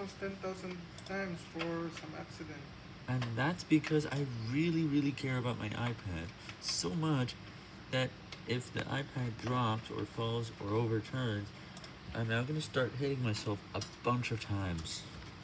myself 10,000 times for some accident. And that's because I really, really care about my iPad so much that if the iPad drops or falls or overturns, I'm now going to start hitting myself a bunch of times.